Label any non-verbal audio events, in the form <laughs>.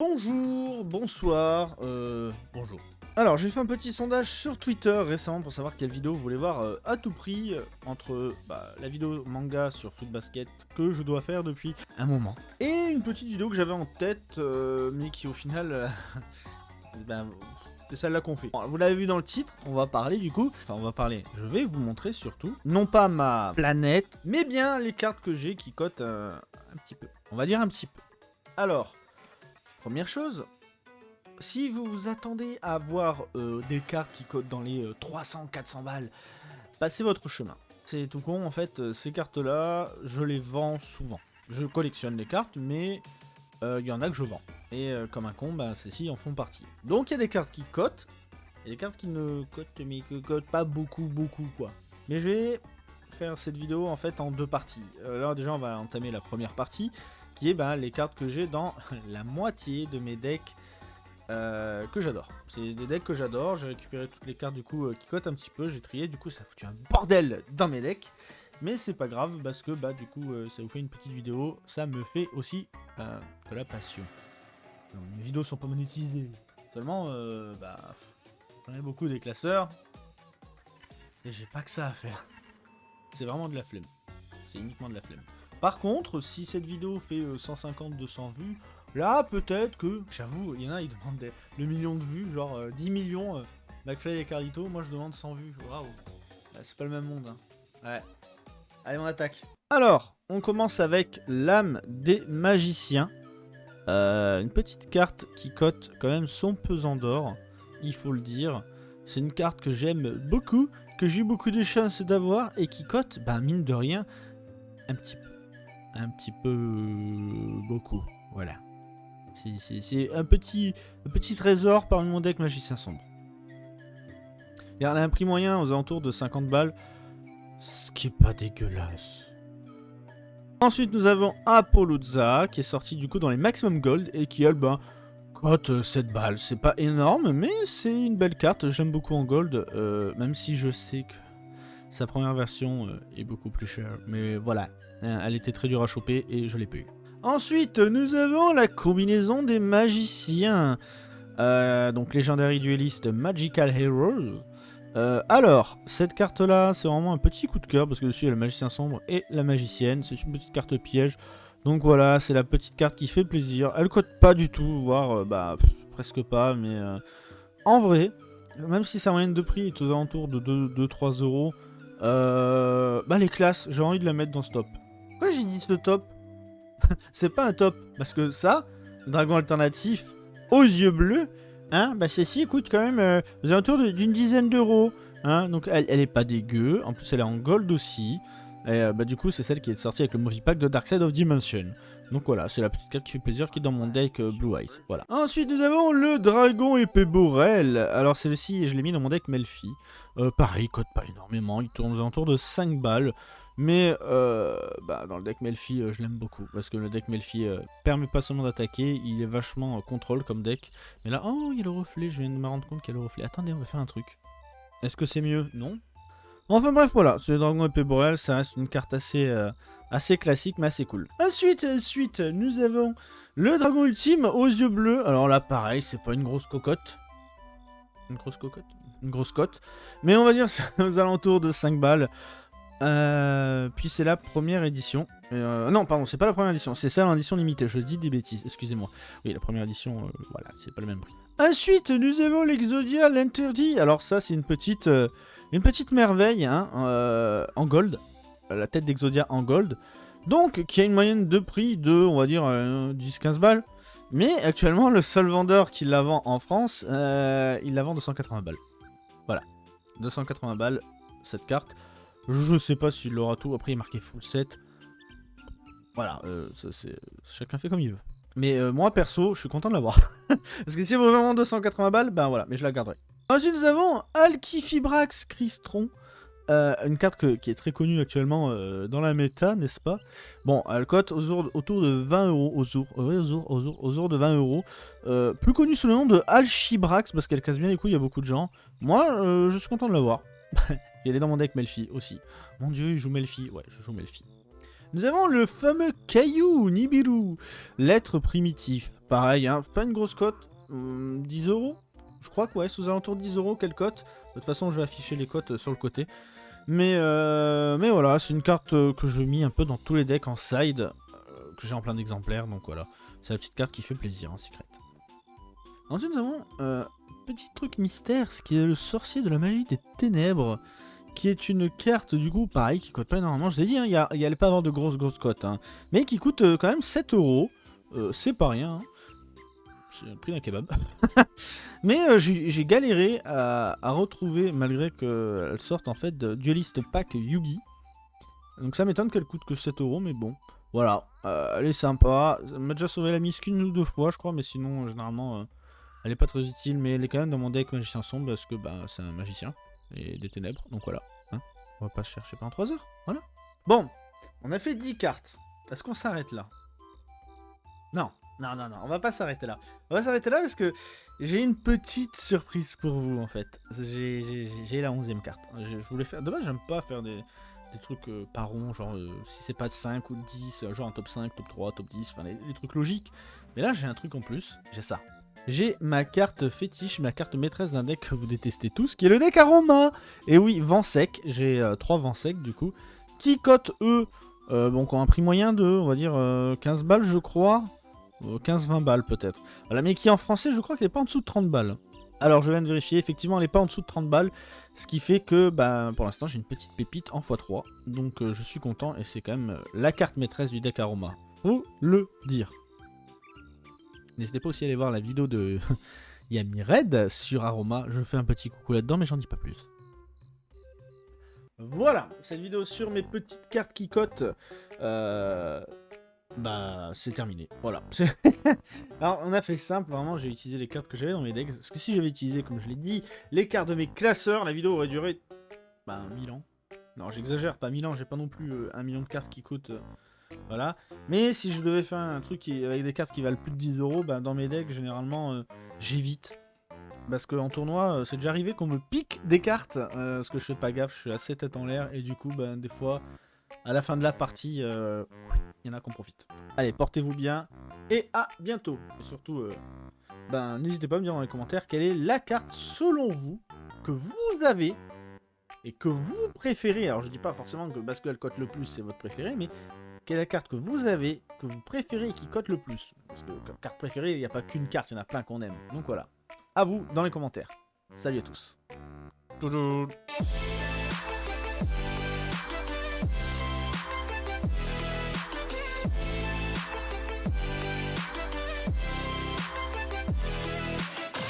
Bonjour, bonsoir, euh, bonjour. Alors, j'ai fait un petit sondage sur Twitter récemment pour savoir quelle vidéo vous voulez voir euh, à tout prix euh, entre bah, la vidéo manga sur Foot Basket que je dois faire depuis un moment et une petite vidéo que j'avais en tête mais qui au final, <laughs> ben, c'est celle-là qu'on fait. Vous l'avez vu dans le titre, on va parler du coup, enfin on va parler, je vais vous montrer surtout, non pas ma planète, mais bien les cartes que j'ai qui cotent un petit peu. On va dire un petit peu. Alors, première chose, si vous vous attendez à avoir euh, des cartes qui cotent dans les 300-400 balles, passez votre chemin. C'est tout con, en fait, euh, ces cartes-là, je les vends souvent. Je collectionne les cartes, mais euh, il y en a que je vends. Et euh, comme un con, bah, celles-ci en font partie. Donc il y a des cartes qui cotent, et des cartes qui ne cotent, mais cotent pas beaucoup, beaucoup, quoi. Mais je vais faire cette vidéo, en fait, en deux parties. Euh, là, déjà, on va entamer la première partie, qui est bah, les cartes que j'ai dans <laughs> la moitié de mes decks euh, que j'adore. C'est des decks que j'adore, j'ai récupéré toutes les cartes du coup euh, qui cotent un petit peu, j'ai trié, du coup ça a foutu un bordel dans mes decks. Mais c'est pas grave parce que bah du coup euh, ça vous fait une petite vidéo, ça me fait aussi euh, de la passion. Mes vidéos sont pas monétisées. Seulement, bah, j'en ai beaucoup des classeurs. Et j'ai pas que ça à faire. C'est vraiment de la flemme. C'est uniquement de la flemme. Par contre, si cette vidéo fait 150-200 vues, là peut-être que, j'avoue, il y en a, ils demandent le million de vues, genre euh, 10 millions, euh, McFly et Carlito, moi je demande 100 vues, waouh. C'est pas le même monde, hein. Ouais. Allez, on attaque. Alors, on commence avec l'âme des magiciens. Euh, une petite carte qui cote quand même son pesant d'or, il faut le dire. C'est une carte que j'aime beaucoup, que j'ai eu beaucoup de chance d'avoir et qui cote, bah mine de rien, un petit peu. Un petit peu beaucoup, voilà. C'est- un petit, petit trésor parmi mon deck magicien sombre. Il y a un prix moyen aux alentours de 50 balles, ce qui est pas dégueulasse. Ensuite, nous avons Apolloza, qui est sorti du coup dans les Maximum Gold et qui, elle, ben, cote euh, 7 balles. C'est pas énorme, mais c'est une belle carte. J'aime beaucoup en Gold, euh, même si je sais que sa première version euh, est beaucoup plus chère. Mais voilà, hein, elle était très dure à choper et je l'ai pas eu. Ensuite, nous avons la combinaison des magiciens. Euh, donc, légendary dueliste Magical Heroes. Euh, alors, cette carte-là, c'est vraiment un petit coup de cœur parce que dessus il y a le magicien sombre et la magicienne. C'est une petite carte piège. Donc voilà, c'est la petite carte qui fait plaisir. Elle cote pas du tout, voire bah, presque pas, mais en vrai, même si sa moyenne de prix est aux alentours de 2-3 euros, euh, bah les classes, j'ai envie de la mettre dans ce top. Pourquoi j'ai dit ce top <laughs> C'est pas un top, parce que ça, dragon alternatif aux yeux bleus, hein, bah celle-ci coûte quand même euh, aux d'une dizaine d'euros. Hein, donc elle, elle est pas dégueu, en plus elle est en gold aussi. Et euh, bah du coup c'est celle qui est sortie avec le movie pack de Dark Side of Dimension. Donc voilà, c'est la petite carte qui fait plaisir qui est dans mon deck euh, Blue Eyes. Voilà. Ensuite nous avons le dragon épée Borel. Alors celle-ci je l'ai mis dans mon deck Melfi. Euh, pareil, cote pas énormément, il tourne aux alentours de 5 balles. Mais euh, bah, dans le deck Melfi, euh, je l'aime beaucoup. Parce que le deck Melfi euh, permet pas seulement d'attaquer, il est vachement contrôle comme deck. Mais là, oh, il y a le reflet, je viens de me rendre compte qu'il y a le reflet. Attendez, on va faire un truc. Est-ce que c'est mieux? Non Enfin bref, voilà, le dragon épée boréal, ça reste une carte assez, euh, assez classique, mais assez cool. Ensuite, ensuite, nous avons le dragon ultime aux yeux bleus. Alors là, pareil, c'est pas une grosse cocotte. Une grosse cocotte? Une grosse cote. Mais on va dire <laughs> aux alentours de 5 balles. Euh, puis c'est la première édition. Euh, non, pardon, c'est pas la première édition, c'est celle en édition limitée. Je dis des bêtises, excusez-moi. Oui, la première édition, voilà, c'est pas le même prix. Ensuite, nous avons l'Exodia, l'interdit. Alors ça, c'est une petite, euh, une petite merveille hein, euh, en gold. La tête d'Exodia en gold. Donc, qui a une moyenne de prix de, on va dire, euh, 10-15 balles. Mais actuellement, le seul vendeur qui la vend en France, euh, il la vend 280 balles. Voilà. 280 balles, cette carte. Je sais pas s'il aura tout. Après, il est marqué full set. Voilà, euh, ça, chacun fait comme il veut. Mais euh, moi, perso, je suis content de l'avoir. <laughs> Parce que si vous vraiment 280 balles, ben voilà, mais je la garderai. Ensuite, nous avons Alkifibrax Crystron. Euh, une carte qui est très connue actuellement euh, dans la méta, n'est-ce pas? Bon, elle cote autour de 20 euros, de 20 euros. Plus connue sous le nom de Alchibrax, parce qu'elle casse bien les couilles à beaucoup de gens. Moi, je suis content de l'avoir. <laughs> Et elle est dans mon deck Melfi aussi. Mon dieu, il joue Melfi. Ouais, je joue Melfi. Nous avons le fameux caillou Nibiru, lettre primitif. Pareil, hein, pas une grosse cote, 10 hum, euros Je crois que ouais, sous alentours de 10 euros, quelle cote? De toute façon, je vais afficher les cotes sur le côté. Mais, euh, mais voilà, c'est une carte euh, que je mets un peu dans tous les decks en side, euh, que j'ai en plein d'exemplaires, donc voilà. C'est la petite carte qui fait plaisir en secret. Ensuite, nous avons un petit truc mystère, ce qui est le sorcier de la magie des ténèbres, qui est une carte, du coup, pareil, qui coûte pas énormément. Je l'ai dit, hein, il n'y allait pas avoir de grosses, grosses cotes, hein, mais qui coûte quand même 7 euros. c'est pas rien. Hein c'est le prix d'un kebab. <laughs> Mais euh, j'ai galéré à, retrouver, malgré qu'elle sorte en fait de Duelist Pack Yugi. Donc ça m'étonne qu'elle coûte que 7 euros, mais bon. Voilà, euh, elle est sympa. Elle m'a déjà sauvé la mise qu'une ou deux fois, je crois, mais sinon, généralement, euh, elle est pas très utile. Mais elle est quand même dans mon deck magicien sombre parce que bah, c'est un magicien et des ténèbres, donc voilà. Hein. on va pas se chercher pendant 3 heures, voilà. Bon, on a fait 10 cartes. Est-ce qu'on s'arrête là? Non. Non, non, non, on va pas s'arrêter là. On va s'arrêter là parce que j'ai une petite surprise pour vous en fait. J'ai la 11 carte. Je, voulais faire. Dommage, j'aime pas faire des, trucs euh, par rond, genre euh, si c'est pas 5 ou 10, euh, genre un top 5, top 3, top 10, enfin les, trucs logiques. Mais là, j'ai un truc en plus, j'ai ça. J'ai ma carte fétiche, ma carte maîtresse d'un deck que vous détestez tous, qui est le deck Aroma. Et oui, vent sec, j'ai 3 vents secs du coup, qui cotent eux, bon, qui ont un prix moyen de, on va dire, 15 balles je crois. 15-20 balles peut-être. Voilà, mais qui en français, je crois qu'elle n'est pas en dessous de 30 balles. Alors, je viens de vérifier, effectivement, elle n'est pas en dessous de 30 balles. Ce qui fait que, bah, pour l'instant, j'ai une petite pépite en x3. Donc, euh, je suis content et c'est quand même euh, la carte maîtresse du deck Aroma. Faut le dire. N'hésitez pas aussi à aller voir la vidéo de <laughs> Yami Red sur Aroma. Je fais un petit coucou là-dedans, mais j'en dis pas plus. Voilà, cette vidéo sur mes petites cartes qui cotent. Euh, bah c'est terminé. Voilà. <laughs> Alors on a fait simple, vraiment j'ai utilisé les cartes que j'avais dans mes decks. Parce que si j'avais utilisé, comme je l'ai dit, les cartes de mes classeurs, la vidéo aurait duré bah 1000 ans. Non j'exagère, pas 1000 ans, j'ai pas non plus euh, un million de cartes qui coûtent... Euh, voilà. Mais si je devais faire un truc avec des cartes qui valent plus de 10 euros, bah dans mes decks généralement euh, j'évite. Parce qu'en tournoi, c'est déjà arrivé qu'on me pique des cartes, parce que je fais pas gaffe, je suis assez tête en l'air, et du coup, bah, des fois, à la fin de la partie, il y en a qu'on profite. Allez, portez-vous bien et à bientôt. Et surtout, euh, ben, n'hésitez pas à me dire dans les commentaires quelle est la carte selon vous que vous avez et que vous préférez. Alors je dis pas forcément que parce qu'elle cote le plus c'est votre préféré, mais quelle est la carte que vous avez, que vous préférez et qui cote le plus. Parce que comme carte préférée, il n'y a pas qu'une carte, il y en a plein qu'on aime. Donc voilà. À vous dans les commentaires. Salut à tous.